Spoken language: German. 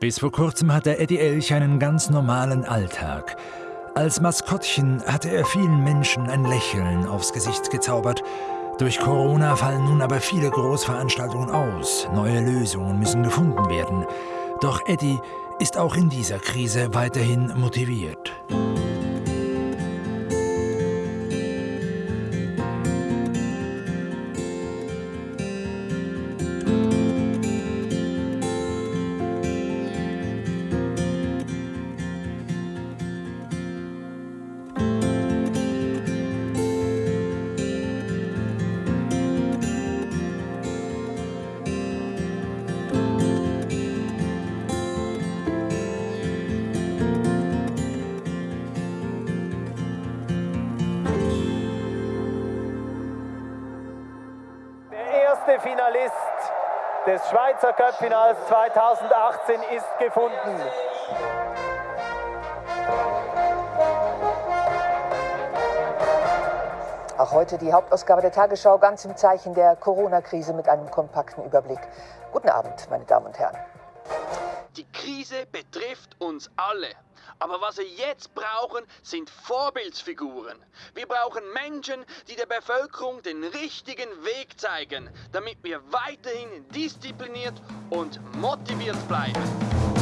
Bis vor kurzem hatte Eddie Elch einen ganz normalen Alltag. Als Maskottchen hatte er vielen Menschen ein Lächeln aufs Gesicht gezaubert. Durch Corona fallen nun aber viele Großveranstaltungen aus. Neue Lösungen müssen gefunden werden. Doch Eddie ist auch in dieser Krise weiterhin motiviert. Erste Finalist des Schweizer Cup-Finals 2018 ist gefunden. Auch heute die Hauptausgabe der Tagesschau ganz im Zeichen der Corona-Krise mit einem kompakten Überblick. Guten Abend, meine Damen und Herren. Die Krise betrifft uns alle. Aber was wir jetzt brauchen, sind Vorbildsfiguren. Wir brauchen Menschen, die der Bevölkerung den richtigen Weg zeigen, damit wir weiterhin diszipliniert und motiviert bleiben.